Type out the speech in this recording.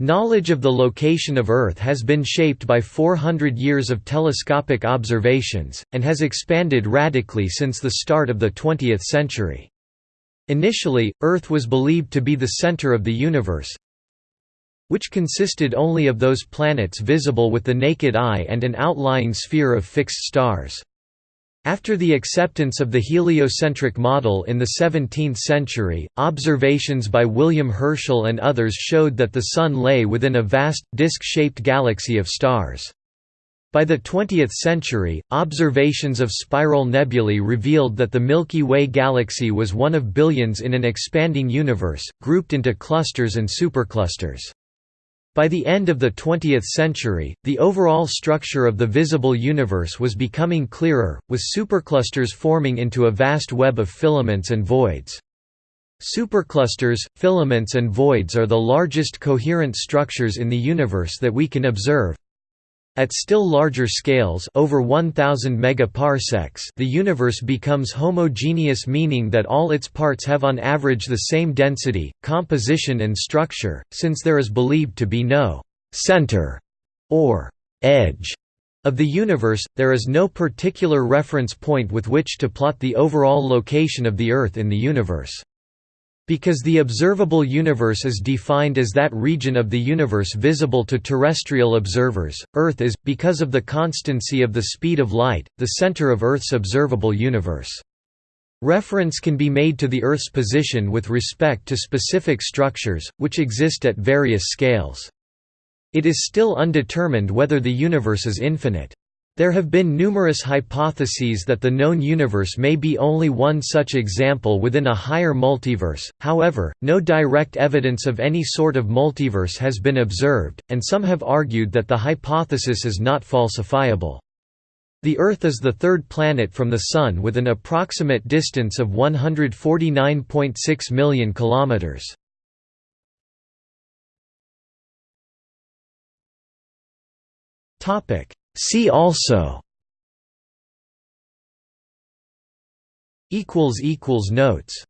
Knowledge of the location of Earth has been shaped by 400 years of telescopic observations, and has expanded radically since the start of the 20th century. Initially, Earth was believed to be the center of the universe, which consisted only of those planets visible with the naked eye and an outlying sphere of fixed stars. After the acceptance of the heliocentric model in the 17th century, observations by William Herschel and others showed that the Sun lay within a vast, disk-shaped galaxy of stars. By the 20th century, observations of spiral nebulae revealed that the Milky Way galaxy was one of billions in an expanding universe, grouped into clusters and superclusters. By the end of the 20th century, the overall structure of the visible universe was becoming clearer, with superclusters forming into a vast web of filaments and voids. Superclusters, filaments and voids are the largest coherent structures in the universe that we can observe, at still larger scales over 1000 megaparsecs the universe becomes homogeneous meaning that all its parts have on average the same density, composition and structure, since there is believed to be no «center» or «edge» of the universe, there is no particular reference point with which to plot the overall location of the Earth in the universe. Because the observable universe is defined as that region of the universe visible to terrestrial observers, Earth is, because of the constancy of the speed of light, the center of Earth's observable universe. Reference can be made to the Earth's position with respect to specific structures, which exist at various scales. It is still undetermined whether the universe is infinite. There have been numerous hypotheses that the known universe may be only one such example within a higher multiverse, however, no direct evidence of any sort of multiverse has been observed, and some have argued that the hypothesis is not falsifiable. The Earth is the third planet from the Sun with an approximate distance of 149.6 million kilometers. Topic See also Notes